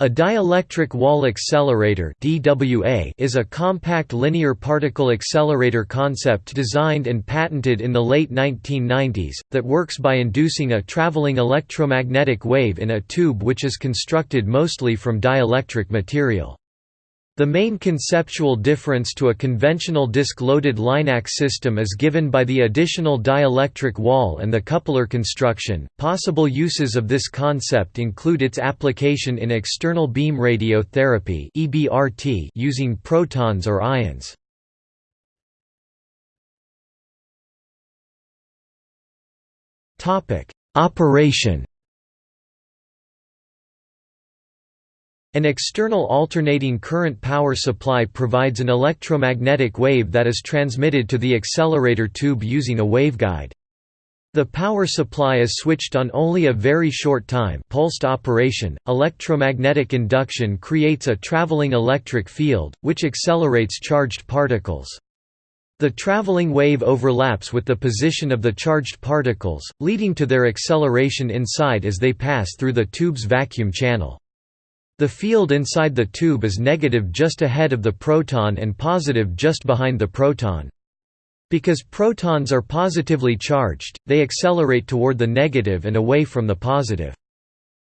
A dielectric wall accelerator (DWA) is a compact linear particle accelerator concept designed and patented in the late 1990s that works by inducing a traveling electromagnetic wave in a tube which is constructed mostly from dielectric material. The main conceptual difference to a conventional disk-loaded LINAC system is given by the additional dielectric wall and the coupler construction. Possible uses of this concept include its application in external beam radiotherapy (EBRT) using protons or ions. Topic: Operation An external alternating current power supply provides an electromagnetic wave that is transmitted to the accelerator tube using a waveguide. The power supply is switched on only a very short time pulsed operation. Electromagnetic induction creates a traveling electric field, which accelerates charged particles. The traveling wave overlaps with the position of the charged particles, leading to their acceleration inside as they pass through the tube's vacuum channel. The field inside the tube is negative just ahead of the proton and positive just behind the proton. Because protons are positively charged, they accelerate toward the negative and away from the positive.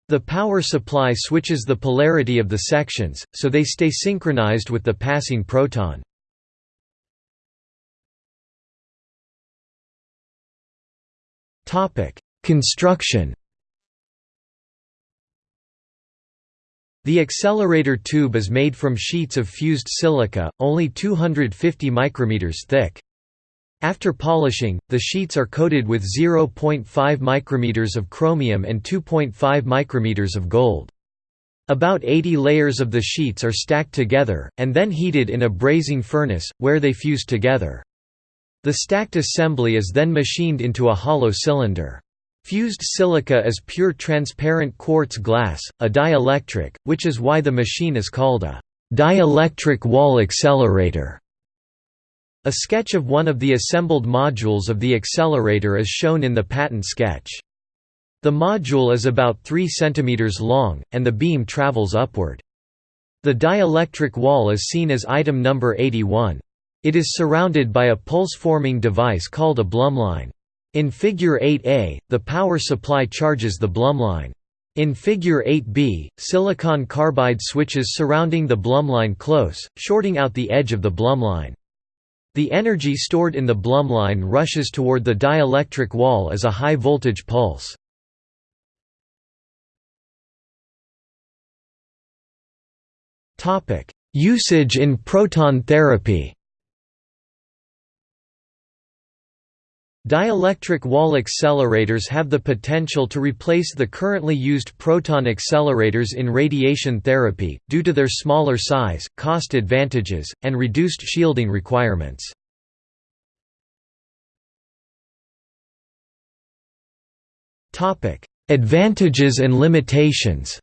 The power supply switches the polarity of the sections, so they stay synchronized with the passing proton. Construction The accelerator tube is made from sheets of fused silica, only 250 micrometers thick. After polishing, the sheets are coated with 0.5 micrometers of chromium and 2.5 micrometers of gold. About 80 layers of the sheets are stacked together, and then heated in a brazing furnace, where they fuse together. The stacked assembly is then machined into a hollow cylinder. Fused silica is pure transparent quartz glass, a dielectric, which is why the machine is called a dielectric wall accelerator. A sketch of one of the assembled modules of the accelerator is shown in the patent sketch. The module is about 3 cm long, and the beam travels upward. The dielectric wall is seen as item number 81. It is surrounded by a pulse-forming device called a Blumlein. In Figure 8a, the power supply charges the Blumlein. In Figure 8b, silicon carbide switches surrounding the Blumlein close, shorting out the edge of the Blumlein. The energy stored in the Blumlein rushes toward the dielectric wall as a high-voltage pulse. Usage in proton therapy Dielectric wall accelerators have the potential to replace the currently used proton accelerators in radiation therapy, due to their smaller size, cost advantages, and reduced shielding requirements. Advantages and limitations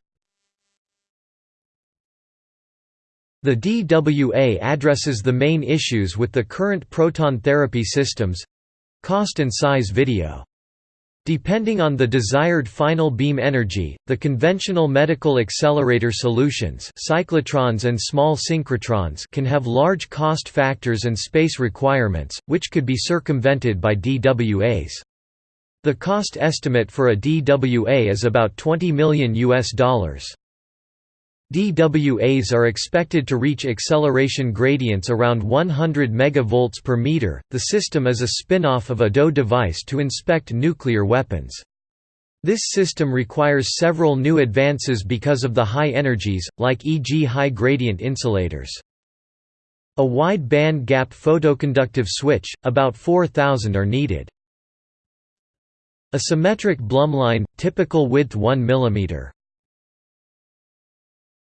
The DWA addresses the main issues with the current proton therapy systems Cost and size video Depending on the desired final beam energy, the conventional medical accelerator solutions cyclotrons and small synchrotrons can have large cost factors and space requirements, which could be circumvented by DWAs. The cost estimate for a DWA is about 20 million US dollars. DWAs are expected to reach acceleration gradients around 100 MV per meter. The system is a spin-off of a DOE device to inspect nuclear weapons. This system requires several new advances because of the high energies, like e.g. high gradient insulators. A wide band gap photoconductive switch, about 4000 are needed. A symmetric Blumlein, typical width 1 mm.